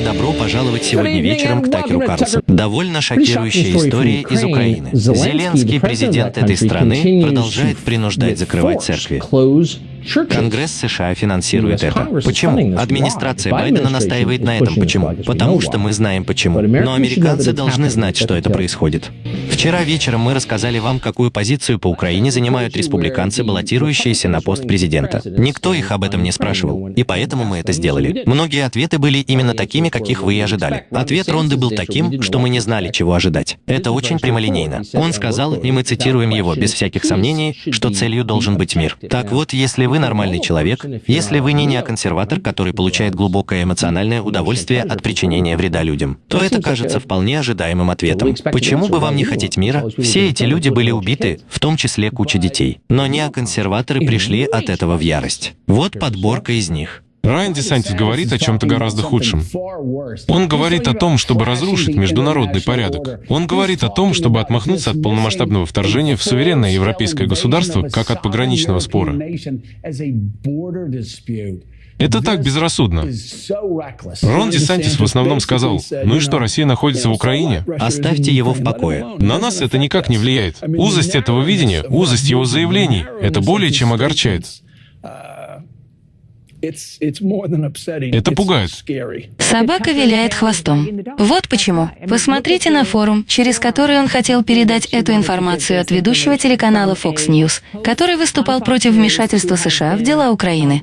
и добро пожаловать сегодня вечером к Такеру Карлсону. Довольно шокирующая история из Украины. Зеленский, президент этой страны, продолжает принуждать закрывать церкви. Конгресс США финансирует это. Почему? Администрация Байдена настаивает на этом. Почему? Потому что мы знаем почему. Но американцы должны знать, что это происходит. Вчера вечером мы рассказали вам, какую позицию по Украине занимают республиканцы, баллотирующиеся на пост президента. Никто их об этом не спрашивал, и поэтому мы это сделали. Многие ответы были именно такими, каких вы и ожидали. Ответ Ронды был таким, что мы не знали, чего ожидать. Это очень прямолинейно. Он сказал, и мы цитируем его без всяких сомнений, что целью должен быть мир. Так вот, если вы нормальный человек, если вы не неоконсерватор, который получает глубокое эмоциональное удовольствие от причинения вреда людям, то это кажется вполне ожидаемым ответом. Почему бы вам не хотеть мира? Все эти люди были убиты, в том числе куча детей. Но неоконсерваторы пришли от этого в ярость. Вот подборка из них. Райан Десантис говорит о чем-то гораздо худшем. Он говорит о том, чтобы разрушить международный порядок. Он говорит о том, чтобы отмахнуться от полномасштабного вторжения в суверенное европейское государство, как от пограничного спора. Это так безрассудно. Рон Десантис в основном сказал, ну и что, Россия находится в Украине? Оставьте его в покое. На нас это никак не влияет. Узость этого видения, узость его заявлений, это более чем огорчает. Это пугает. Собака виляет хвостом. Вот почему. Посмотрите на форум, через который он хотел передать эту информацию от ведущего телеканала Fox News, который выступал против вмешательства США в дела Украины.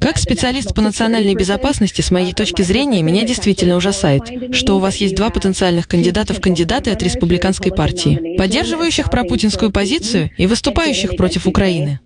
Как специалист по национальной безопасности, с моей точки зрения, меня действительно ужасает, что у вас есть два потенциальных кандидата в кандидаты от республиканской партии, поддерживающих пропутинскую позицию и выступающих против Украины.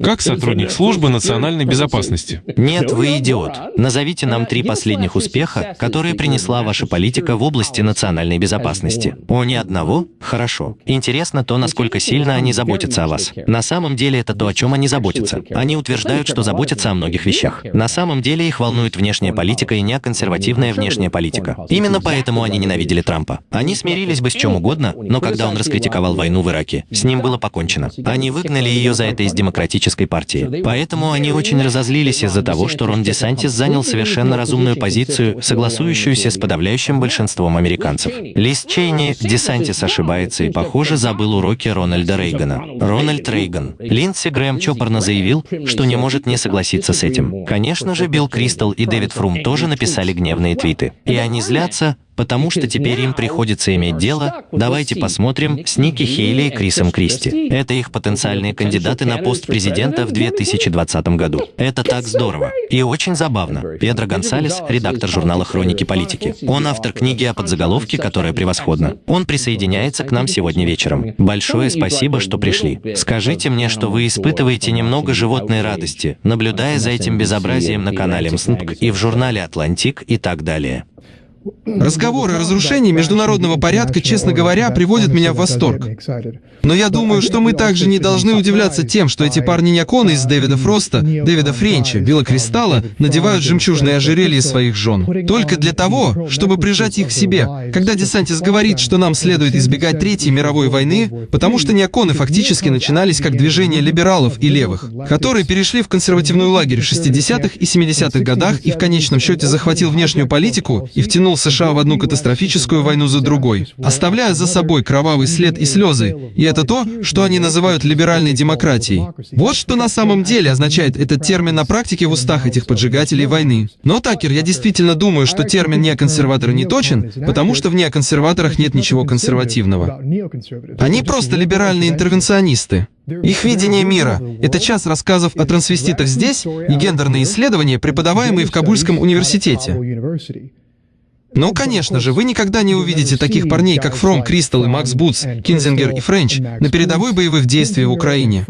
Как сотрудник службы национальной безопасности? Нет, вы идиот. Назовите нам три последних успеха, которые принесла ваша политика в области национальной безопасности. О, ни одного? Хорошо. Интересно то, насколько сильно они заботятся о вас. На самом деле это то, о чем они заботятся. Они утверждают, что заботятся о многих вещах. На самом деле их волнует внешняя политика и неоконсервативная внешняя политика. Именно поэтому они ненавидели Трампа. Они смирились бы с чем угодно, но когда он раскритиковал войну в Ираке, с ним было покончено. Они выгнали ее за это из демократической демократической партии. Поэтому они очень разозлились из-за того, что Рон Десантис занял совершенно разумную позицию, согласующуюся с подавляющим большинством американцев. Лиз Чейни, Десантис ошибается и, похоже, забыл уроки Рональда Рейгана. Рональд Рейган. Линдси Грэм чопорно заявил, что не может не согласиться с этим. Конечно же, Билл Кристал и Дэвид Фрум тоже написали гневные твиты. И они злятся, потому что теперь им приходится иметь дело, давайте посмотрим, с Ники Хейли и Крисом Кристи. Это их потенциальные кандидаты на пост президента в 2020 году. Это так здорово. И очень забавно. Педро Гонсалес, редактор журнала «Хроники политики». Он автор книги о подзаголовке, которая превосходна. Он присоединяется к нам сегодня вечером. Большое спасибо, что пришли. Скажите мне, что вы испытываете немного животной радости, наблюдая за этим безобразием на канале MSNBC и в журнале «Атлантик» и так далее. Разговоры о разрушении международного порядка, честно говоря, приводят меня в восторг. Но я думаю, что мы также не должны удивляться тем, что эти парни-неоконы из Дэвида Фроста, Дэвида Френча, Билла Кристалла надевают жемчужные ожерелья своих жен. Только для того, чтобы прижать их к себе. Когда Десантис говорит, что нам следует избегать Третьей мировой войны, потому что неоконы фактически начинались как движение либералов и левых, которые перешли в консервативный лагерь в 60-х и 70-х годах и в конечном счете захватил внешнюю политику и втянул втянул США в одну катастрофическую войну за другой, оставляя за собой кровавый след и слезы, и это то, что они называют либеральной демократией. Вот что на самом деле означает этот термин на практике в устах этих поджигателей войны. Но, Такер, я действительно думаю, что термин «неоконсерваторы» не точен, потому что в неоконсерваторах нет ничего консервативного. Они просто либеральные интервенционисты. Их видение мира — это час рассказов о трансвеститах здесь и гендерные исследования, преподаваемые в Кабульском университете. Ну, конечно же, вы никогда не увидите таких парней, как Фром, Кристал и Макс Бутс, Кинзингер и Френч на передовой боевых действий в Украине.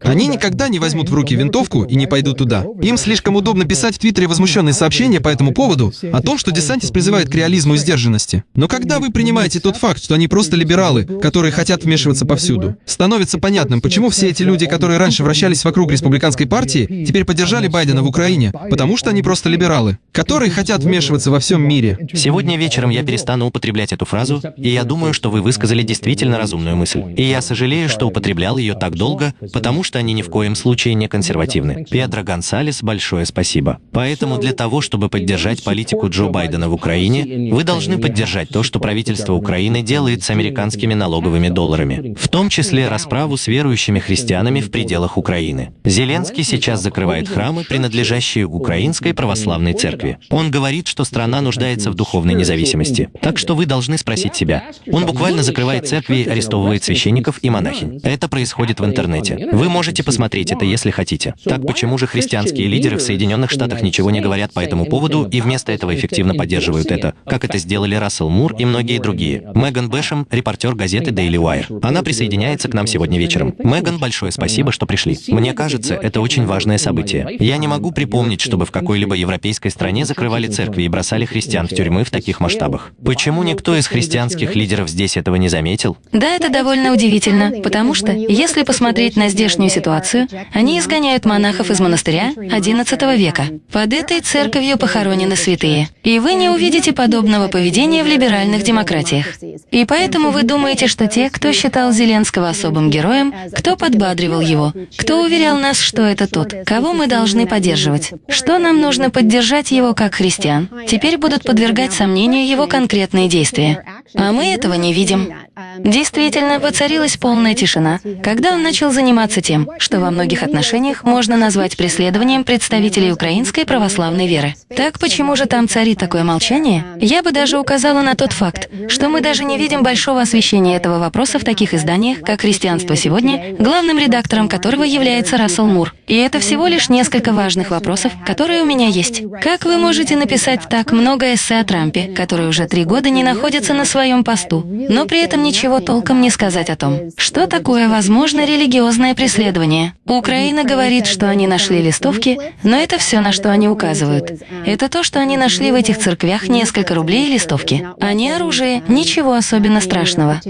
Они никогда не возьмут в руки винтовку и не пойдут туда. Им слишком удобно писать в Твиттере возмущенные сообщения по этому поводу о том, что Десантис призывает к реализму и сдержанности. Но когда вы принимаете тот факт, что они просто либералы, которые хотят вмешиваться повсюду, становится понятным, почему все эти люди, которые раньше вращались вокруг республиканской партии, теперь поддержали Байдена в Украине, потому что они просто либералы, которые хотят вмешиваться во всем мире. Сегодня вечером я перестану употреблять эту фразу, и я думаю, что вы высказали действительно разумную мысль. И я сожалею, что употреблял ее так долго, долго, потому что они ни в коем случае не консервативны. Педро Гонсалес, большое спасибо. Поэтому для того, чтобы поддержать политику Джо Байдена в Украине, вы должны поддержать то, что правительство Украины делает с американскими налоговыми долларами, в том числе расправу с верующими христианами в пределах Украины. Зеленский сейчас закрывает храмы, принадлежащие Украинской православной церкви. Он говорит, что страна нуждается в духовной независимости. Так что вы должны спросить себя. Он буквально закрывает церкви арестовывает священников и монахинь. Это происходит в интернете. Вы можете посмотреть это, если хотите. Так почему же христианские лидеры в Соединенных Штатах ничего не говорят по этому поводу и вместо этого эффективно поддерживают это, как это сделали Рассел Мур и многие другие? Меган Бэшем, репортер газеты Daily Wire. Она присоединяется к нам сегодня вечером. Меган, большое спасибо, что пришли. Мне кажется, это очень важное событие. Я не могу припомнить, чтобы в какой-либо европейской стране закрывали церкви и бросали христиан в тюрьмы в таких масштабах. Почему никто из христианских лидеров здесь этого не заметил? Да, это довольно удивительно, потому что, если посмотреть на здешнюю ситуацию, они изгоняют монахов из монастыря XI века. Под этой церковью похоронены святые. И вы не увидите подобного поведения в либеральных демократиях. И поэтому вы думаете, что те, кто считал Зеленского особым героем, кто подбадривал его, кто уверял нас, что это тот, кого мы должны поддерживать, что нам нужно поддержать его как христиан, теперь будут подвергать сомнению его конкретные действия. А мы этого не видим. Действительно, воцарилась полная тишина, когда он начал заниматься тем, что во многих отношениях можно назвать преследованием представителей украинской православной веры. Так почему же там царит такое молчание? Я бы даже указала на тот факт, что мы даже не видим большого освещения этого вопроса в таких изданиях, как «Христианство сегодня», главным редактором которого является Рассел Мур. И это всего лишь несколько важных вопросов, которые у меня есть. Как вы можете написать так много эссе о Трампе, который уже три года не находится на своем посту, но при этом ничего толком не сказать о том, что такое возможно религиозное преследование? Украина говорит, что они нашли листовки, но это все, на что они указывают. Это то, что они нашли в этих церквях несколько рублей и листовки, а не оружие, ничего особенно страшного.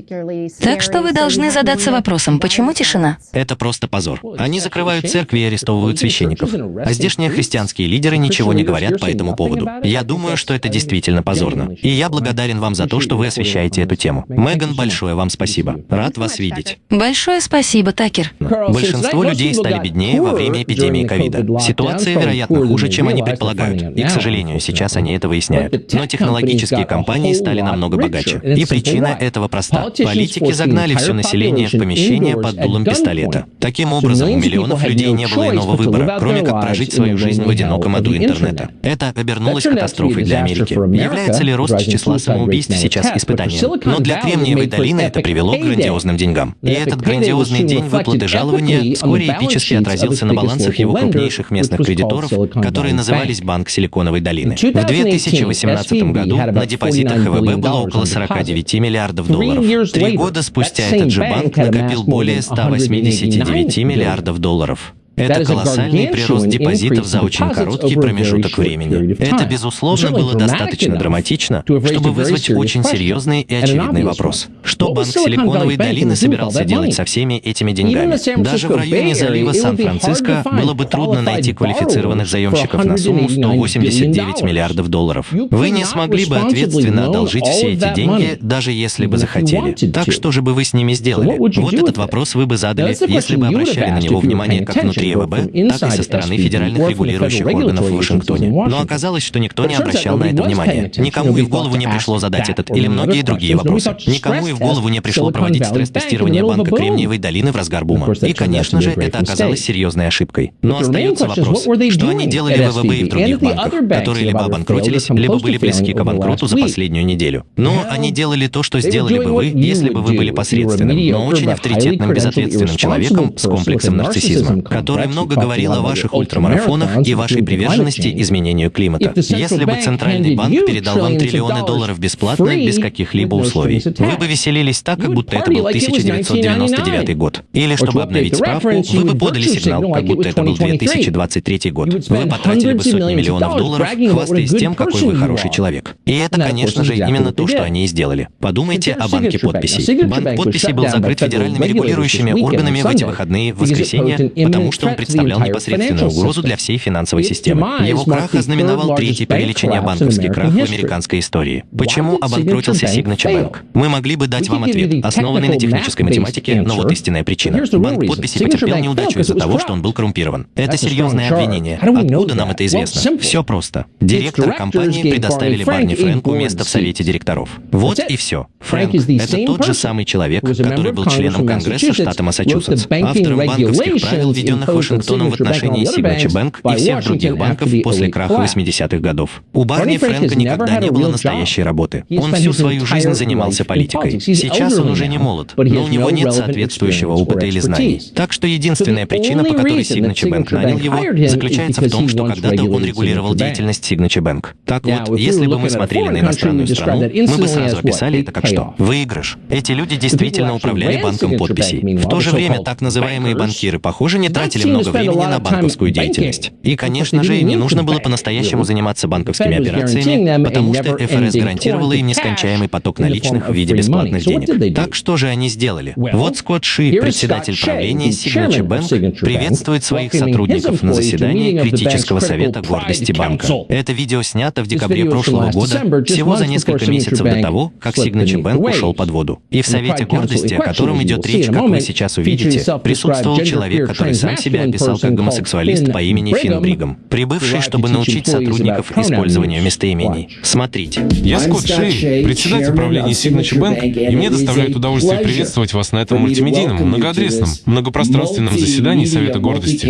Так что вы должны задаться вопросом, почему тишина? Это просто позор. Они закрывают церкви и арестовывают священников. А здешние христианские лидеры ничего не говорят по этому поводу. Я думаю, что это действительно позорно. И я благодарен вам за то, что вы освещаете эту тему. Меган, большое вам спасибо. Рад вас видеть. Большое спасибо, Такер. Большинство людей стали беднее во время эпидемии ковида. Ситуация, вероятно, хуже, чем они предполагают. И, к сожалению, сейчас они это выясняют. Но технологические компании стали намного богаче. И причина этого проста. Политики загнали все население в помещение под дулом пистолета. Таким образом, у миллионов людей не было иного выбора, кроме как прожить свою жизнь в одиноком аду интернета. Это обернулось катастрофой для Америки. Является ли рост числа самоубийств сейчас испытанием? Но для Кремниевой долины это привело к грандиозным деньгам. И этот грандиозный день выплаты жалования вскоре эпически отразился на балансах его крупнейших местных кредиторов, которые назывались Банк Силиконовой долины. В 2018 году на депозитах ХВБ было около 49 миллиардов долларов. Три года спустя этот же банк накопил более 189 миллиардов долларов. Это колоссальный прирост депозитов за очень короткий промежуток времени. Это, безусловно, было достаточно драматично, чтобы вызвать очень серьезный и очевидный вопрос. Что Банк Силиконовой долины собирался делать со всеми этими деньгами? Даже в районе залива Сан-Франциско было бы трудно найти квалифицированных заемщиков на сумму 189 миллиардов долларов. Вы не смогли бы ответственно одолжить все эти деньги, даже если бы захотели. Так что же бы вы с ними сделали? Вот этот вопрос вы бы задали, если бы обращали на него внимание как внутри ЕВБ, так и со стороны федеральных регулирующих органов в Вашингтоне. Но оказалось, что никто не обращал на это внимания. Никому и в голову не пришло задать этот или многие другие вопросы. Никому и в голову не пришло проводить стресс-тестирование банка Кремниевой долины в разгар бума. И, конечно же, это оказалось серьезной ошибкой. Но остается вопрос, что они делали в ВВБ и в других банках, которые либо обанкротились, либо были близки к обанкроту за последнюю неделю. Но они делали то, что сделали бы вы, если бы вы были посредственным, но очень авторитетным, безответственным человеком с комплексом нарциссизма, который который много говорил о ваших ультрамарафонах и вашей приверженности изменению климата. Если бы Центральный банк передал вам триллионы долларов бесплатно, без каких-либо условий, вы бы веселились так, как будто это был 1999 год. Или, чтобы обновить справку, вы бы подали сигнал, как будто это был 2023 год. Вы потратили бы сотни миллионов долларов, хвастаясь тем, какой вы хороший человек. И это, конечно же, именно то, что они и сделали. Подумайте о банке подписей. Банк подписей был закрыт федеральными регулирующими органами в эти выходные в воскресенье, потому что что он представлял непосредственную угрозу для всей финансовой системы. Его крах ознаменовал третий по величине банковский крах в американской истории. Почему обанкротился Signature Bank? Мы могли бы дать вам ответ, основанный на технической математике, но вот истинная причина. Банк подписи потерпел неудачу из-за того, что он был коррумпирован. Это серьезное обвинение. Откуда нам это известно? Все просто. Директор компании предоставили Барни Фрэнку место в совете директоров. Вот и все. Фрэнк — это тот же самый человек, который был членом Конгресса штата Массачусетс, автором банковских правил, введенных Вашингтоном в отношении Signature Bank и всех других банков после краха 80-х годов. У Барни Фрэнка никогда не было настоящей работы. Он всю свою жизнь занимался политикой. Сейчас он уже не молод, но у него нет соответствующего опыта или знаний. Так что единственная причина, по которой Signature Bank нанял его, заключается в том, что когда-то он регулировал деятельность Signature Bank. Так вот, если бы мы смотрели на иностранную страну, мы бы сразу описали это как что? Выигрыш. Эти люди действительно управляли банком подписей. В то же время так называемые банкиры, похоже, не тратили много времени на банковскую деятельность. И, конечно же, им не нужно было по-настоящему заниматься банковскими операциями, потому что ФРС гарантировала им нескончаемый поток наличных в виде бесплатных денег. Так что же они сделали? Вот Скотт Ши, председатель правления Signature Bank, приветствует своих сотрудников на заседании критического совета гордости банка. Это видео снято в декабре прошлого года, всего за несколько месяцев до того, как Signature Bank ушел под воду. И в Совете гордости, о котором идет речь, как вы сейчас увидите, присутствовал человек, который сам себя описал как гомосексуалист по имени Финн Бригам, прибывший, чтобы научить сотрудников использованию местоимений. Смотрите. Я Скотт Шей, председатель правления Signature Bank, и мне доставляет удовольствие приветствовать вас на этом мультимедийном, многоадресном, многопространственном заседании Совета гордости.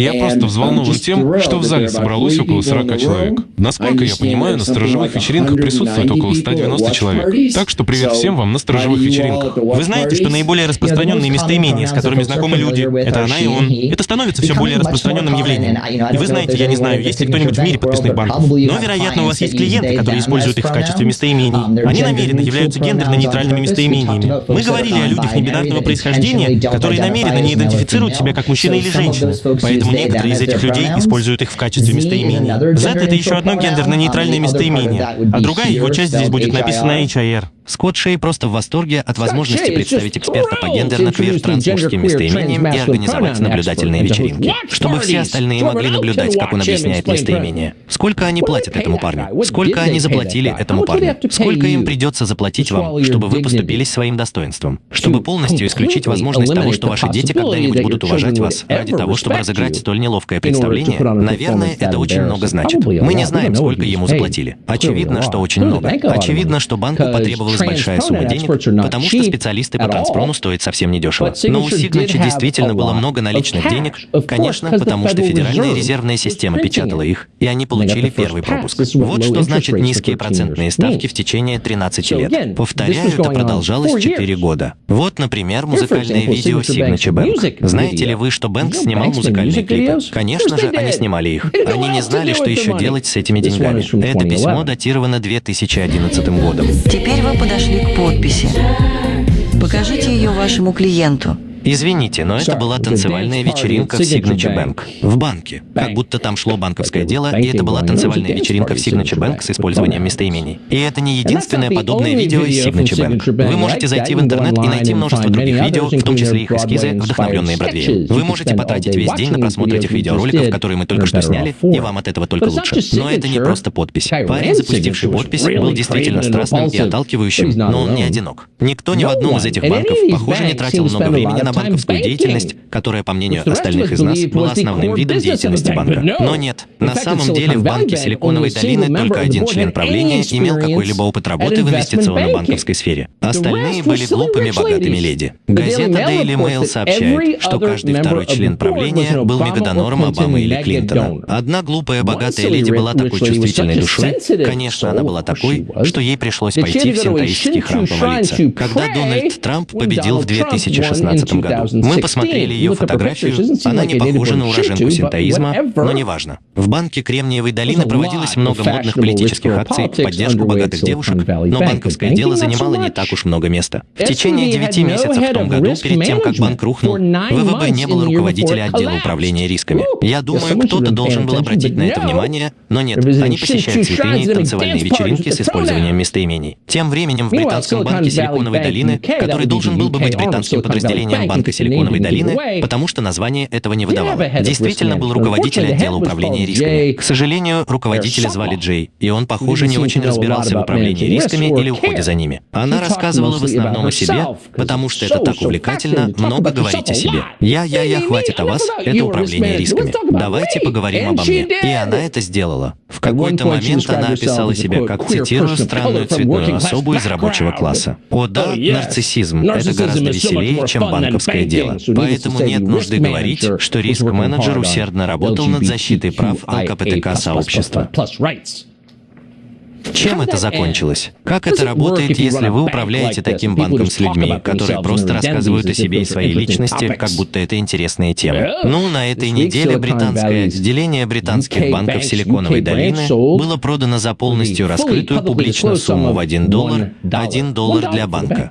Я просто взволнован тем, что в зале собралось около 40 человек. Насколько я понимаю, на сторожевых вечеринках присутствует около 190 человек. Так что привет всем вам на сторожевых вечеринках. Вы знаете, что наиболее распространенные местоимения, с которыми знакомы люди, это она и он. Это становится все более распространенным явлением. И вы знаете, я не знаю, есть ли кто-нибудь в мире подписных банков, но, вероятно, у вас есть клиенты, которые используют их в качестве местоимений. Они намеренно являются гендерно-нейтральными местоимениями. Мы говорили о людях небинарного происхождения, которые намеренно не идентифицируют себя как мужчина или женщина. Поэтому Поэтому некоторые из этих людей используют их в качестве местоимений. Z — это еще одно гендерно-нейтральное местоимение, а другая его часть здесь будет написана HIR. Скотт Шей просто в восторге от возможности представить эксперта по гендерно-квир-трансмужским местоимениям и организовать наблюдательные вечеринки, чтобы все остальные могли наблюдать, как он объясняет местоимения. Сколько они платят этому парню? Сколько они заплатили этому парню? Сколько им придется заплатить вам, чтобы вы поступились своим достоинством? Чтобы полностью исключить возможность того, что ваши дети когда-нибудь будут уважать вас ради того, чтобы разыграть столь неловкое представление, наверное, это очень много значит. Мы не знаем, сколько ему заплатили. Очевидно, что очень много. Очевидно, что банку потребовалось большая сумма денег, потому что специалисты по транспрону стоят совсем недешево. Но у Signature действительно было много наличных денег, конечно, потому что Федеральная резервная система печатала их, и они получили первый пропуск. Вот что значит низкие процентные ставки в течение 13 лет. Повторяю, это продолжалось 4 года. Вот, например, музыкальное видео Signature Bank. Знаете ли вы, что Бэнк снимал музыкальные клипы? Конечно же, они снимали их. Они не знали, что еще делать с этими деньгами. Это письмо датировано 2011 годом. Теперь вы подошли к подписи. Покажите ее вашему клиенту. Извините, но это была танцевальная вечеринка в Signature Bank. В банке. Как будто там шло банковское дело, и это была танцевальная вечеринка в Signature Bank с использованием местоимений. И это не единственное подобное видео из Signature Bank. Вы можете зайти в интернет и найти множество других видео, в том числе их эскизы, вдохновленные Бродвеем. Вы можете потратить весь день на просмотр этих видеороликов, которые мы только что сняли, и вам от этого только лучше. Но это не просто подпись. Парень, запустивший подпись, был действительно страстным и отталкивающим, но он не одинок. Никто ни в одном из этих банков, похоже, не тратил много времени на банковскую деятельность, которая, по мнению остальных из нас, была основным видом деятельности банка. Но нет. На самом деле в банке Силиконовой долины только один член правления имел какой-либо опыт работы в инвестиционно-банковской сфере. Остальные были глупыми богатыми леди. Газета Daily Mail сообщает, что каждый второй член правления был мегадонором Обамы или Клинтона. Одна глупая богатая леди была такой чувствительной душой. Конечно, она была такой, что ей пришлось пойти в синтаистский храм помолиться. Когда Дональд Трамп победил в 2016 году. Мы посмотрели ее фотографию, она не похожа на уроженку синтоизма, но неважно. В банке Кремниевой долины проводилось много модных политических акций. в поддержку богатых девушек, но банковское дело занимало не так уж много места. В течение девяти месяцев в том году, перед тем, как банк рухнул, ВВБ не было руководителя отдела управления рисками. Я думаю, кто-то должен был обратить на это внимание, Но нет, они посещают святыни и танцевальные вечеринки с использованием местоимений. Тем временем в британском банке Силиконовой долины, который должен был бы быть британским подразделением банка Силиконовой долины, потому что название этого не выдавало. Действительно был руководитель отдела управления рисками. К сожалению, руководителя звали Джей, и он, похоже, не очень разбирался в управлении рисками или уходе за ними. Она рассказывала в основном о себе, потому что это так увлекательно, много говорить о себе. Я, я, я, хватит о вас, это управление рисками. Давайте поговорим обо мне. И она это сделала. В какой-то момент она описала себя как, цитирую, странную цветную особу из рабочего класса. О да, нарциссизм — это гораздо веселее, чем банковское дело. Поэтому нет нужды говорить, что риск-менеджер усердно работал над защитой прав ЛКПТК-сообщества. Чем это закончилось? Как это работает, если вы управляете таким банком с людьми, которые просто рассказывают о себе и своей личности, как будто это интересные темы? Ну, на этой неделе британское отделение британских банков Силиконовой долины было продано за полностью раскрытую публичную сумму в 1 доллар, 1 доллар для банка.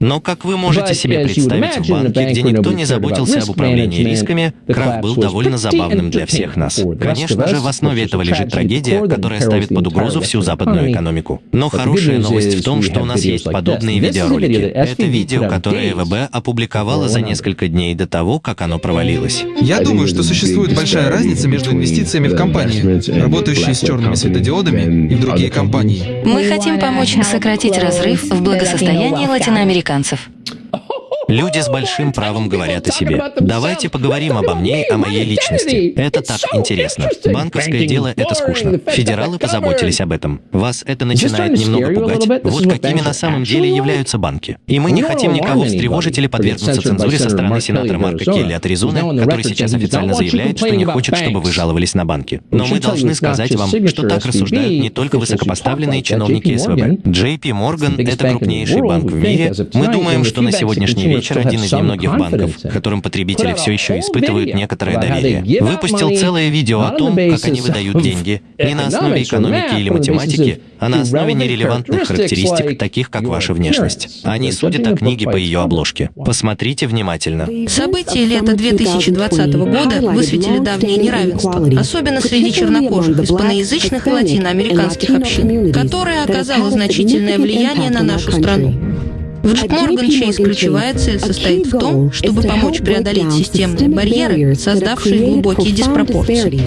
Но, как вы можете себе представить, в банке, где никто не заботился об управлении рисками, крах был довольно забавным для всех нас. Конечно же, в основе этого лежит трагедия, которая ставит под угрозу всю западную экономику. Но хорошая новость в том, что у нас есть подобные видеоролики. Это видео, которое ВБ опубликовало за несколько дней до того, как оно провалилось. Я думаю, что существует большая разница между инвестициями в компании, работающие с черными светодиодами, и в другие компании. Мы хотим помочь сократить разрыв в благосостоянии латиноамериканцев американцев. Люди с большим правом говорят о себе. Давайте поговорим обо мне и о моей личности. Это так интересно. Банковское дело — это скучно. Федералы позаботились об этом. Вас это начинает немного пугать. Вот какими на самом деле являются банки. И мы не хотим никого встревожить или подвергнуться цензуре со стороны сенатора Марка Келли от Аризоны, который сейчас официально заявляет, что не хочет, чтобы вы жаловались на банки. Но мы должны сказать вам, что так рассуждают не только высокопоставленные чиновники СВБ. JP Morgan — это крупнейший банк в мире. Мы думаем, что на сегодняшний вечер вечер один из немногих банков, которым потребители все еще испытывают некоторое доверие, выпустил целое видео о том, как они выдают деньги, не на основе экономики или математики, а на основе нерелевантных характеристик, таких как ваша внешность. Они судят о книге по ее обложке. Посмотрите внимательно. События лета 2020 года высветили давнее неравенство, особенно среди чернокожих, испаноязычных и латиноамериканских общин, которое оказало значительное влияние на нашу страну. В Morgan Chase ключевая цель состоит в том, чтобы помочь преодолеть системные барьеры, создавшие глубокие диспропорции.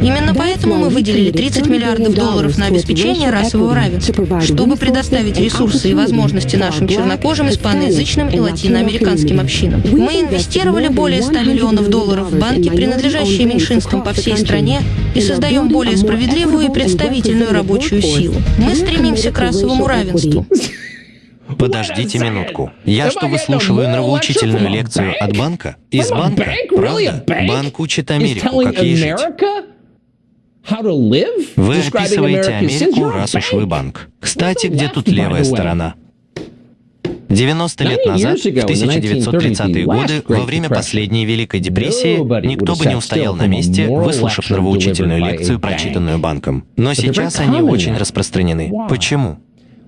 Именно поэтому мы выделили 30 миллиардов долларов на обеспечение расового равенства, чтобы предоставить ресурсы и возможности нашим чернокожим, испаноязычным и латиноамериканским общинам. Мы инвестировали более 100 миллионов долларов в банки, принадлежащие меньшинствам по всей стране, и создаем более справедливую и представительную рабочую силу. Мы стремимся к расовому равенству. Подождите минутку. Я что, выслушиваю нравоучительную лекцию от банка? Из банка? Правда? Банк учит Америку, как ей жить. Вы описываете Америку, раз уж вы банк. Кстати, где тут левая сторона? 90 лет назад, в 1930-е годы, во время последней Великой депрессии, никто бы не устоял на месте, выслушав нравоучительную лекцию, прочитанную банком. Но сейчас они очень распространены. Почему?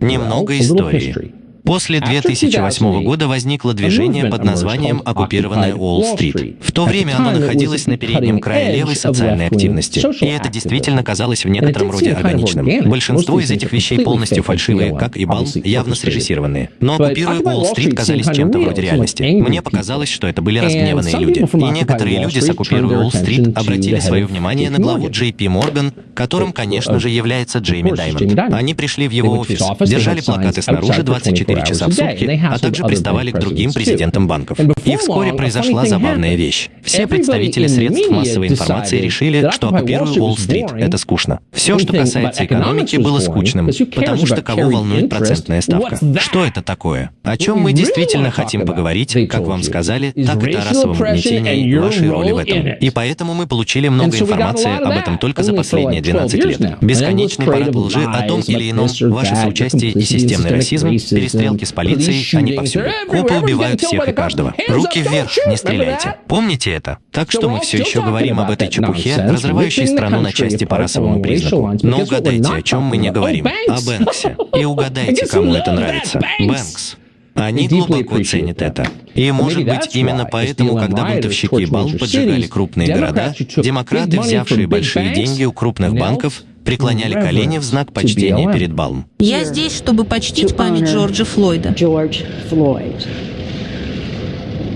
Немного истории. После 2008 года возникло движение под названием «Оккупированная Уолл-стрит». В то время оно находилось на переднем крае левой социальной активности, и это действительно казалось в некотором роде органичным. Большинство из этих вещей полностью фальшивые, как и Балм, явно срежиссированные. Но «Оккупируя Уолл-стрит» казались чем-то вроде реальности. Мне показалось, что это были разгневанные люди. И некоторые люди с «Оккупируя Уолл-стрит» обратили свое внимание на главу Джей Пи Морган, которым, конечно же, является Джейми Даймонд. Они пришли в его офис, держали плакаты снаружи 24 24 часа в сутки, а также приставали к другим президентам банков. И вскоре произошла забавная вещь. Все представители средств массовой информации решили, что оккупируя Уолл-стрит — это скучно. Все, что касается экономики, было скучным, потому что кого волнует процентная ставка? Что это такое? О чем мы действительно хотим поговорить, как вам сказали, так это о расовом угнетении и вашей роли в этом. И поэтому мы получили много информации об этом только за последние 12 лет. Бесконечный парад лжи о том или ином, ваше соучастие и системный расизм, перестрелки перестрелки с полицией, они повсюду. Копы убивают всех и каждого. Руки вверх, не стреляйте. Помните это? Так что мы все еще говорим об этой чепухе, разрывающей страну на части по расовому признаку. Но угадайте, о чем мы не говорим. О Бэнксе. И угадайте, кому это нравится. Бэнкс. Они глубоко ценят это. И, может быть, именно поэтому, когда бунтовщики Бал поджигали крупные города, демократы, взявшие большие деньги у крупных банков, преклоняли колени в знак почтения перед Балм. Я здесь, чтобы почтить память Джорджа Флойда.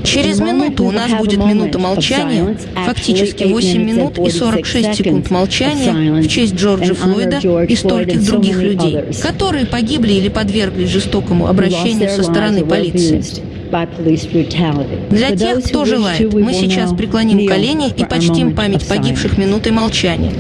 Через минуту у нас будет минута молчания, фактически 8 минут и 46 секунд молчания в честь Джорджа Флойда и стольких других людей, которые погибли или подверглись жестокому обращению со стороны полиции. Для тех, кто желает, мы сейчас преклоним колени и почтим память погибших минутой молчания.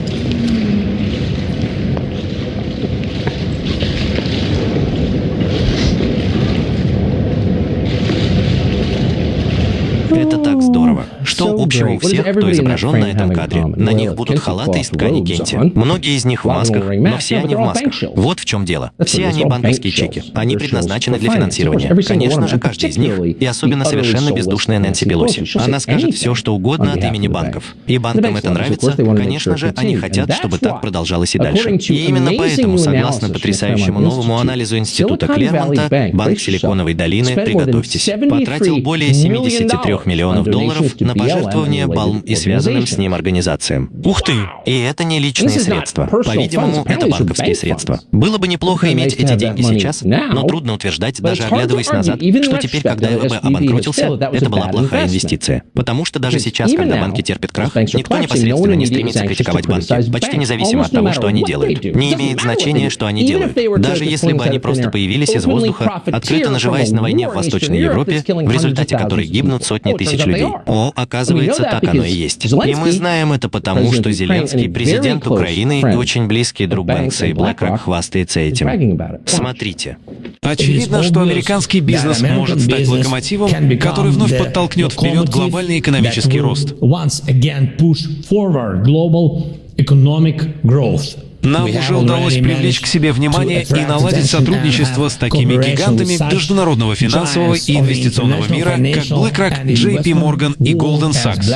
Что общего у всех, кто изображен на этом кадре? На них будут халаты из ткани кенти. Многие из них в масках, но все они в масках. Вот в чем дело. Все они банковские чеки. Они предназначены для финансирования. Конечно же, каждый из них. И особенно совершенно бездушная Нэнси Пелоси. Она скажет все, что угодно от имени банков. И банкам это нравится. Конечно же, они хотят, чтобы так продолжалось и дальше. И именно поэтому, согласно потрясающему новому анализу Института Клермонта, Банк Силиконовой долины, приготовьтесь, потратил более 73 миллионов долларов на пожертвования Балм и связанным с ним организациям. Ух ты! И это не личные средства. По-видимому, это банковские средства. Было бы неплохо иметь эти деньги сейчас, но трудно утверждать, даже оглядываясь назад, что теперь, когда ЭВБ обанкротился, это была плохая инвестиция. Потому что даже сейчас, когда банки терпят крах, никто непосредственно не стремится критиковать банки, почти независимо от того, что они делают. Не имеет значения, что они делают. Даже если бы они просто появились из воздуха, открыто наживаясь на войне в Восточной Европе, в результате которой гибнут сотни тысяч людей. О, оказывается, так оно и есть. И мы знаем это потому, что Зеленский, президент Украины и очень близкий друг Бэнкса и BlackRock хвастается этим. Смотрите. Очевидно, что американский бизнес может стать локомотивом, который вновь подтолкнет вперед глобальный экономический рост. Нам уже удалось привлечь к себе внимание и наладить сотрудничество с такими гигантами международного финансового и инвестиционного мира, как BlackRock, JP Morgan и Goldman Sachs.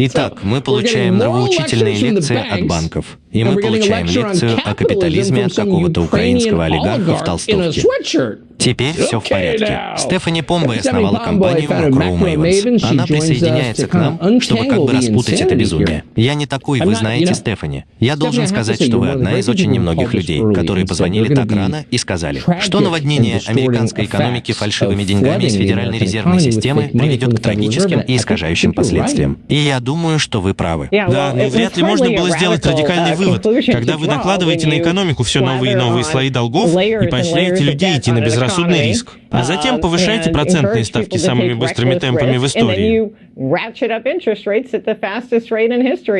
Итак, мы получаем нравоучительные лекции от банков. И мы получаем лекцию о капитализме от какого-то украинского олигарха в толстовке. Теперь все в порядке. Стефани Помбой основала компанию Macro Mavens. Она присоединяется к нам, чтобы как бы распутать это безумие. Я не такой, вы знаете, Стефани. Я должен сказать, что вы одна из очень немногих людей, которые позвонили так рано и сказали, что наводнение американской экономики фальшивыми деньгами из Федеральной резервной системы приведет к трагическим и искажающим последствиям. И я думаю, что вы правы. Да, но вряд ли можно было сделать радикальный вывод, когда вы накладываете на экономику все новые и новые слои долгов и поощряете людей идти на безрассудный риск, а затем повышаете процентные ставки самыми быстрыми темпами в истории.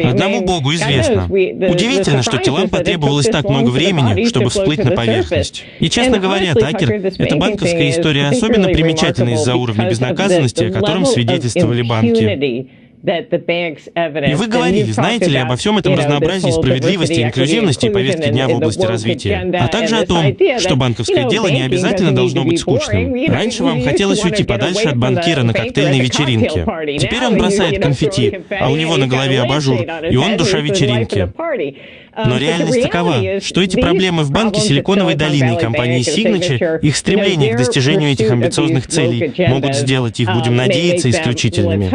Одному Богу известно. Удивительно, что телам потребовалось так много времени, чтобы всплыть на поверхность. И, честно говоря, Такер, эта банковская история особенно примечательна из-за уровня безнаказанности, о котором свидетельствовали банки. И вы говорили, знаете ли, обо всем этом разнообразии справедливости, инклюзивности и повестки дня в области развития, а также о том, что банковское дело не обязательно должно быть скучным. Раньше вам хотелось уйти подальше от банкира на коктейльной вечеринке. Теперь он бросает конфетти, а у него на голове абажур, и он душа вечеринки. Но реальность такова, что эти проблемы в банке Силиконовой долины и компании Signature, их стремление к достижению этих амбициозных целей могут сделать их, будем надеяться, исключительными.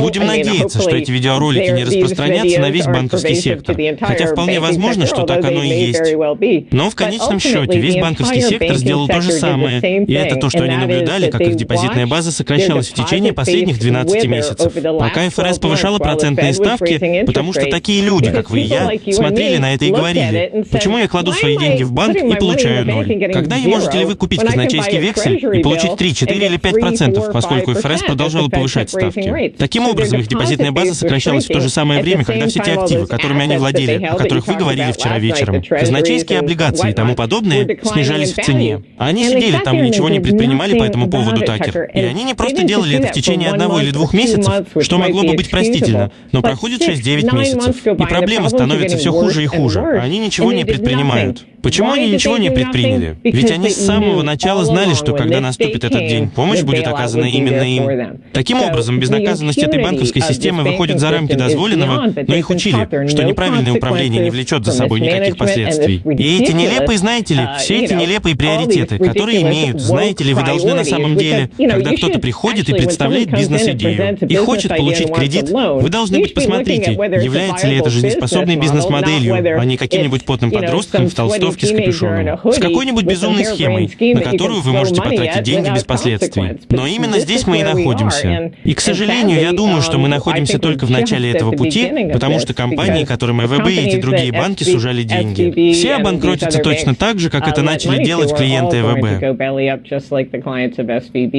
Будем надеяться, что эти видеоролики не распространятся на весь банковский сектор, хотя вполне возможно, что так оно и есть. Но в конечном счете весь банковский сектор сделал то же самое, и это то, что они наблюдали, как их депозитная база сокращалась в течение последних 12 месяцев, пока ФРС повышала процентные ставки, потому что такие люди, как вы и я, смотрели на это и говорили, почему я кладу свои деньги в банк и получаю ноль? Когда и можете ли вы купить казначейский вексель и получить 3, 4 или 5 процентов, поскольку ФРС продолжала повышать ставки? Таким образом, их депозитная база сокращалась в то же самое время, когда все те активы, которыми они владели, о которых вы говорили вчера вечером, казначейские облигации и тому подобное, снижались в цене. А они сидели там и ничего не предпринимали по этому поводу, Такер. И они не просто делали это в течение одного или двух месяцев, что могло бы быть простительно, но проходит 6-9 месяцев, и проблема становится становится все хуже и хуже, они ничего не предпринимают. Почему они ничего не предприняли? Ведь они с самого начала знали, что когда наступит этот день, помощь будет оказана именно им. Таким образом, образом безнаказанность этой банковской системы выходит за рамки дозволенного, но их учили, что неправильное управление не влечет за собой никаких последствий. И эти нелепые, знаете ли, все эти нелепые приоритеты, которые имеют, знаете ли, вы должны на самом деле, когда кто-то приходит и представляет бизнес-идею и хочет получить кредит, вы должны быть, посмотрите, является ли это жизнеспособной бизнес-моделью, а не каким-нибудь потным подростком в толстовке с капюшоном, с какой-нибудь безумной схемой, на которую вы можете потратить деньги без последствий. Но именно здесь мы и находимся. И, к сожалению, я думаю, что мы находимся только в начале этого пути, потому что компании, которым МВБ и эти другие банки сужали деньги. Все обанкротятся точно так же, как это начали делать клиенты ЭВБ.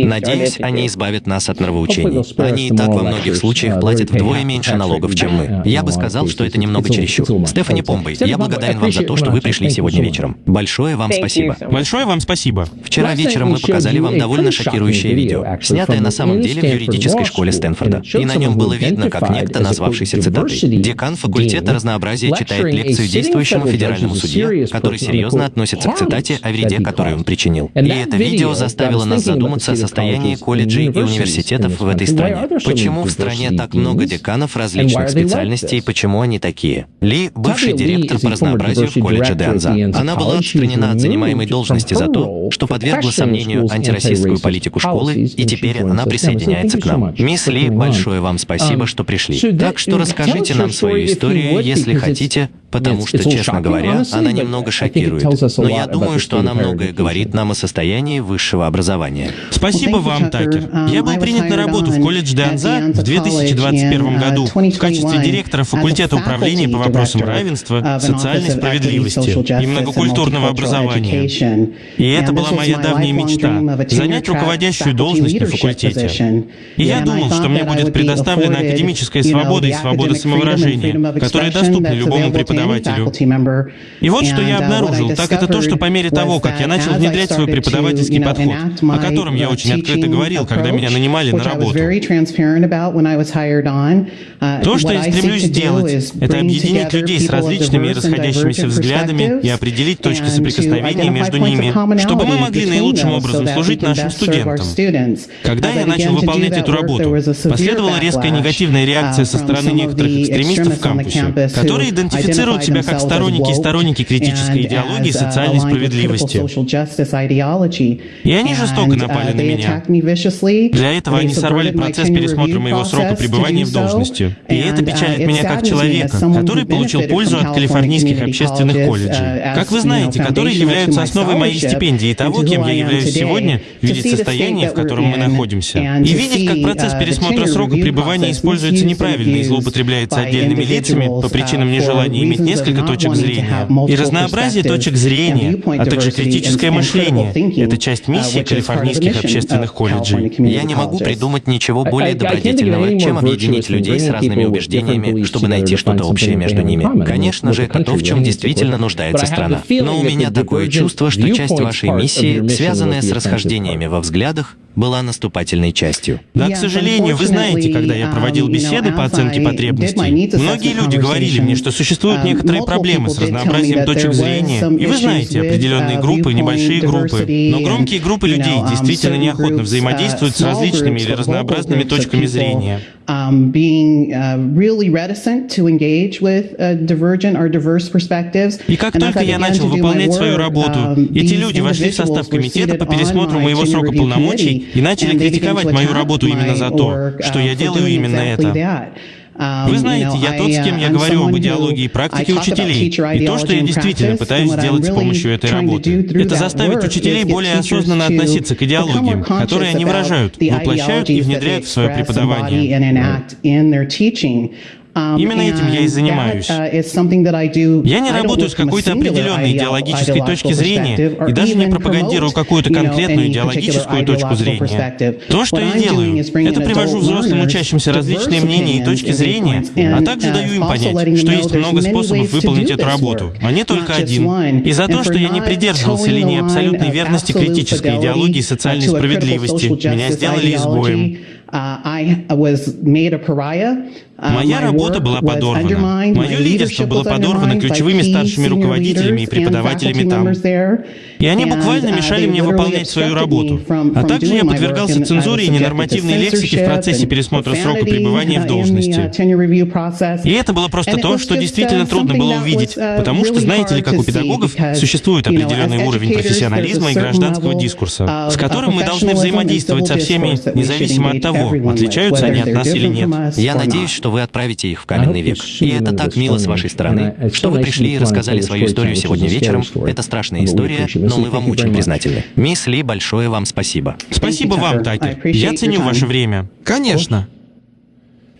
Надеюсь, они избавят нас от нравоучений. Они и так во многих случаях платят вдвое меньше налогов, чем мы. Я бы сказал, что это немного чересчур. Стефани Помбой, я благодарен вам за то, что вы пришли сегодня вечером. Большое вам спасибо. Большое вам спасибо. Вчера вечером мы показали вам довольно шокирующее видео, снятое на самом деле в юридической школе Стэнфорда. И на нем было видно, как некто, назвавшийся цитатой, декан факультета разнообразия читает лекцию действующему федеральному судье, который серьезно относится к цитате о вреде, который он причинил. И это видео заставило нас задуматься о состоянии колледжей и университетов в этой стране. Почему в стране так много деканов различных специальностей и почему они такие? Ли – бывший директор по разнообразию в колледже Деанза. Она была отстранена от занимаемой должности за то, что подвергла сомнению антироссийскую политику школы, и теперь она присоединяется к нам. Мисс Ли, большое вам спасибо, что пришли. Так что расскажите нам свою историю, если хотите, потому что, честно говоря, она немного шокирует. Но я думаю, что она многое говорит нам о состоянии высшего образования. Спасибо вам, Такер. Я был принят на работу в колледж Деанза в 2021 году в качестве директора факультета управления по вопросам равенства, социальной справедливости и многокультурного образования. И это была моя давняя мечта — занять руководящую должность на факультете. И я думал, что мне будет предоставлена академическая свобода и свобода самовыражения, которые доступны любому преподавателю. И вот что я обнаружил, так это то, что по мере того, как я начал внедрять свой преподавательский подход, о котором я очень открыто говорил, когда меня нанимали на работу, то, что я стремлюсь сделать, это объединить людей с различными и расходящимися взглядами и определить точки соприкосновения между ними, чтобы мы могли наилучшим образом служить нашим студентам. Когда я начал выполнять эту работу, последовала резкая негативная реакция со стороны некоторых экстремистов в кампусе, которые идентифицируют себя как сторонники и сторонники критической идеологии и социальной справедливости. И они жестоко напали на меня. Для этого они сорвали процесс пересмотра моего срока пребывания в должности. И это печалит меня как человека, который получил пользу от калифорнийских общественных колледжей. Как вы знаете, которые являются основой моей стипендии и того, кем я являюсь сегодня, видеть состояние, в котором мы находимся. И видеть, как процесс пересмотра срока пребывания используется неправильно и злоупотребляется отдельными лицами по причинам нежелания иметь несколько точек зрения. И разнообразие точек зрения, а также критическое мышление — это часть миссии калифорнийских общественных колледжей. Я не могу придумать ничего более добродетельного, чем объединить людей с разными убеждениями, чтобы найти что-то общее между ними. Конечно же, это то, в чем действительно нуждается страна. Но у меня такое чувство, что часть вашей миссии, связанная с расхождениями во взглядах, была наступательной частью. Да, к сожалению, вы знаете, когда я проводил беседы по оценке потребностей, многие люди говорили мне, что существуют некоторые проблемы с разнообразием точек зрения. И вы знаете, определенные группы, небольшие группы. Но громкие группы людей действительно неохотно взаимодействуют с различными или разнообразными точками зрения. И как только я начал выполнять свою работу, эти люди вошли в состав комитета по пересмотру моего срока полномочий и начали критиковать мою работу именно за то, что я делаю именно это. Вы знаете, я тот, с кем я говорю об идеологии и практике учителей, и то, что я действительно пытаюсь сделать с помощью этой работы. Это заставить учителей более осознанно относиться к идеологиям, которые они выражают, воплощают и внедряют в свое преподавание. Именно этим я и занимаюсь. Я не работаю с какой-то определенной идеологической точки зрения и даже не пропагандирую какую-то конкретную идеологическую точку зрения. То, что я делаю, это привожу взрослым учащимся различные мнения и точки зрения, а также даю им понять, что есть много способов выполнить эту работу, а не только один. И за то, что я не придерживался линии абсолютной верности критической идеологии социальной справедливости, меня сделали изгоем. Моя работа была подорвана. Мое лидерство было подорвано ключевыми старшими руководителями и преподавателями там. И они буквально мешали мне выполнять свою работу. А также я подвергался цензуре и ненормативной лексике в процессе пересмотра срока пребывания в должности. И это было просто то, что действительно трудно было увидеть, потому что, знаете ли, как у педагогов, существует определенный уровень профессионализма и гражданского дискурса, с которым мы должны взаимодействовать со всеми, независимо от того, отличаются они от нас или нет. Я надеюсь, что вы отправите их в каменный век. И это так мило с вашей стороны, что вы пришли и рассказали свою историю сегодня вечером. Это страшная история, но мы вам очень признательны. Мисс Ли, большое вам спасибо. Спасибо вам, Такер. Я ценю ваше время. Конечно.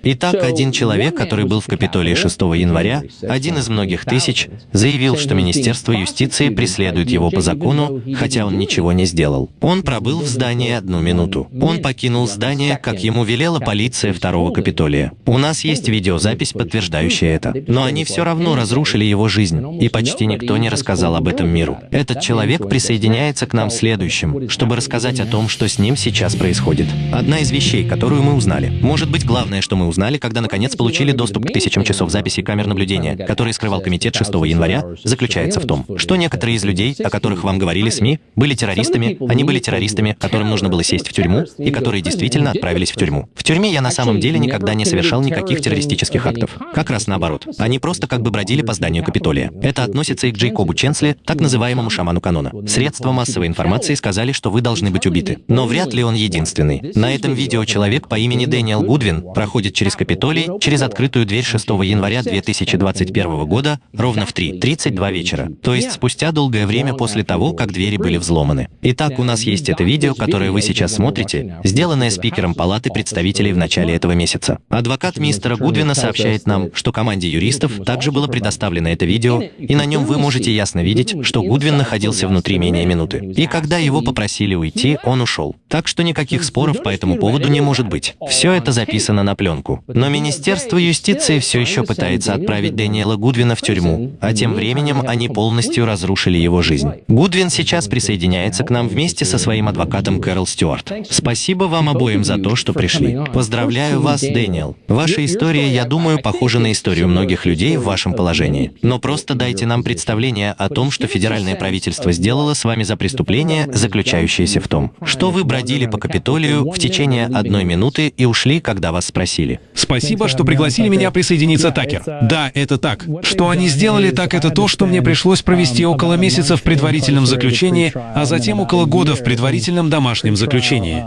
Итак, один человек, который был в Капитолии 6 января, один из многих тысяч, заявил, что Министерство юстиции преследует его по закону, хотя он ничего не сделал. Он пробыл в здании одну минуту. Он покинул здание, как ему велела полиция второго Капитолия. У нас есть видеозапись, подтверждающая это. Но они все равно разрушили его жизнь, и почти никто не рассказал об этом миру. Этот человек присоединяется к нам следующим, чтобы рассказать о том, что с ним сейчас происходит. Одна из вещей, которую мы узнали, может быть, главное, что мы узнали, когда наконец получили доступ к тысячам часов записи камер наблюдения, которые скрывал комитет 6 января, заключается в том, что некоторые из людей, о которых вам говорили СМИ, были террористами, они были террористами, которым нужно было сесть в тюрьму, и которые действительно отправились в тюрьму. В тюрьме я на самом деле никогда не совершал никаких террористических актов. Как раз наоборот. Они просто как бы бродили по зданию Капитолия. Это относится и к Джейкобу Ченсли, так называемому шаману канона. Средства массовой информации сказали, что вы должны быть убиты. Но вряд ли он единственный. На этом видео человек по имени Дэниел Гудвин проходит через Капитолий, через открытую дверь 6 января 2021 года, ровно в 3.32 вечера. То есть спустя долгое время после того, как двери были взломаны. Итак, у нас есть это видео, которое вы сейчас смотрите, сделанное спикером Палаты представителей в начале этого месяца. Адвокат мистера Гудвина сообщает нам, что команде юристов также было предоставлено это видео, и на нем вы можете ясно видеть, что Гудвин находился внутри менее минуты. И когда его попросили уйти, он ушел. Так что никаких споров по этому поводу не может быть. Все это записано на пленку. Но Министерство юстиции все еще пытается отправить Дэниела Гудвина в тюрьму, а тем временем они полностью разрушили его жизнь. Гудвин сейчас присоединяется к нам вместе со своим адвокатом Кэрол Стюарт. Спасибо вам обоим за то, что пришли. Поздравляю вас, Дэниел. Ваша история, я думаю, похожа на историю многих людей в вашем положении. Но просто дайте нам представление о том, что федеральное правительство сделало с вами за преступление, заключающееся в том, что вы бродили по Капитолию в течение одной минуты и ушли, когда вас спросили. Спасибо, что пригласили меня присоединиться, Такер. Да, это так. Что они сделали так, это то, что мне пришлось провести около месяца в предварительном заключении, а затем около года в предварительном домашнем заключении.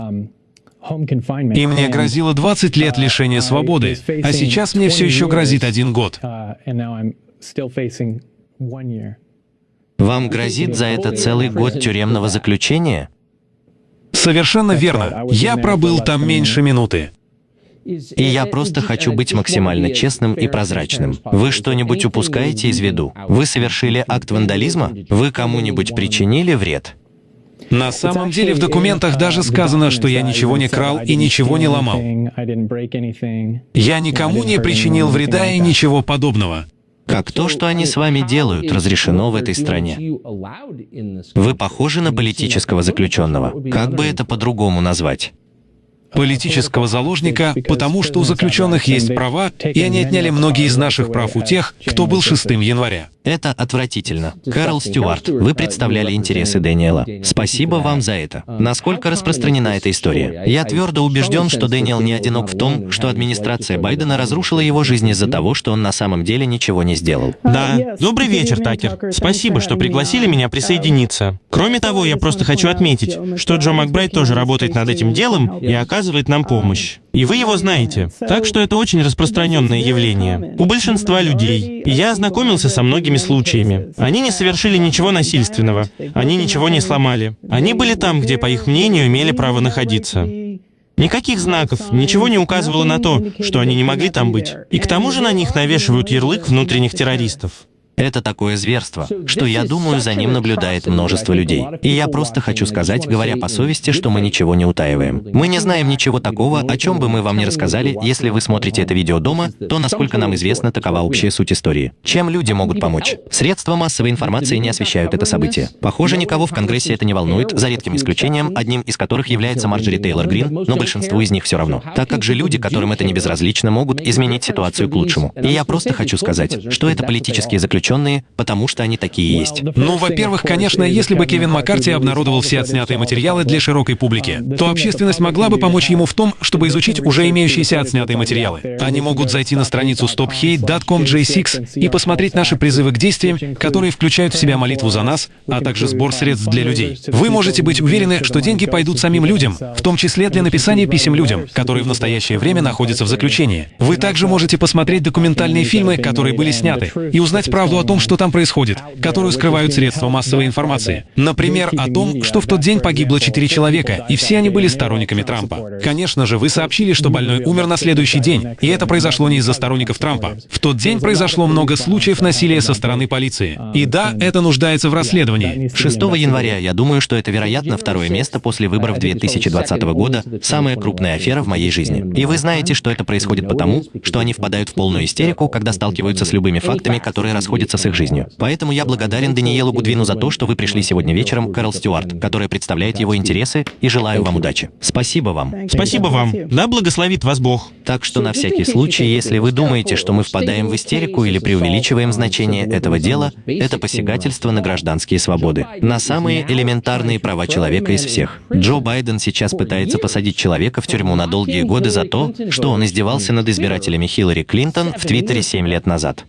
И мне грозило 20 лет лишения свободы, а сейчас мне все еще грозит один год. Вам грозит за это целый год тюремного заключения? Совершенно верно. Я пробыл там меньше минуты. И я просто хочу быть максимально честным и прозрачным. Вы что-нибудь упускаете из виду? Вы совершили акт вандализма? Вы кому-нибудь причинили вред? На самом деле в документах даже сказано, что я ничего не крал и ничего не ломал. Я никому не причинил вреда и ничего подобного. Как то, что они с вами делают, разрешено в этой стране. Вы похожи на политического заключенного. Как бы это по-другому назвать? Политического заложника, потому что у заключенных есть права, и они отняли многие из наших прав у тех, кто был 6 января. Это отвратительно. Карл Стюарт, вы представляли интересы Дэниела. Спасибо вам за это. Насколько распространена эта история? Я твердо убежден, что Дэниел не одинок в том, что администрация Байдена разрушила его жизнь из-за того, что он на самом деле ничего не сделал. Да. Добрый вечер, Такер. Спасибо, что пригласили меня присоединиться. Кроме того, я просто хочу отметить, что Джо Макбрайт тоже работает над этим делом и оказывает нам помощь. И вы его знаете. Так что это очень распространенное явление. У большинства людей. И я ознакомился со многими случаями. Они не совершили ничего насильственного. Они ничего не сломали. Они были там, где, по их мнению, имели право находиться. Никаких знаков, ничего не указывало на то, что они не могли там быть. И к тому же на них навешивают ярлык внутренних террористов. Это такое зверство, что я думаю, за ним наблюдает множество людей. И я просто хочу сказать, говоря по совести, что мы ничего не утаиваем. Мы не знаем ничего такого, о чем бы мы вам не рассказали. Если вы смотрите это видео дома, то, насколько нам известно, такова общая суть истории. Чем люди могут помочь? Средства массовой информации не освещают это событие. Похоже, никого в Конгрессе это не волнует, за редким исключением, одним из которых является Марджори Тейлор Грин, но большинству из них все равно. Так как же люди, которым это не безразлично, могут изменить ситуацию к лучшему. И я просто хочу сказать, что это политические заключенные, потому что они такие есть. Ну, во-первых, конечно, если бы Кевин Маккарти обнародовал все отснятые материалы для широкой публики, то общественность могла бы помочь ему в том, чтобы изучить уже имеющиеся отснятые материалы. Они могут зайти на страницу stophate.com J6 и посмотреть наши призывы к действиям, которые включают в себя молитву за нас, а также сбор средств для людей. Вы можете быть уверены, что деньги пойдут самим людям, в том числе для написания писем людям, которые в настоящее время находятся в заключении. Вы также можете посмотреть документальные фильмы, которые были сняты, и узнать правду о том, что там происходит, которую скрывают средства массовой информации. Например, о том, что в тот день погибло четыре человека, и все они были сторонниками Трампа. Конечно же, вы сообщили, что больной умер на следующий день, и это произошло не из-за сторонников Трампа. В тот день произошло много случаев насилия со стороны полиции. И да, это нуждается в расследовании. 6 января, я думаю, что это, вероятно, второе место после выборов 2020 года, самая крупная афера в моей жизни. И вы знаете, что это происходит потому, что они впадают в полную истерику, когда сталкиваются с любыми фактами, которые расходятся с их жизнью. Поэтому я благодарен Даниелу Гудвину за то, что вы пришли сегодня вечером, Кэрол Стюарт, которая представляет его интересы, и желаю вам удачи. Спасибо вам. Спасибо вам. Да благословит вас Бог. Так что на всякий случай, если вы думаете, что мы впадаем в истерику или преувеличиваем значение этого дела, это посягательство на гражданские свободы, на самые элементарные права человека из всех. Джо Байден сейчас пытается посадить человека в тюрьму на долгие годы за то, что он издевался над избирателями Хиллари Клинтон в Твиттере 7 лет назад.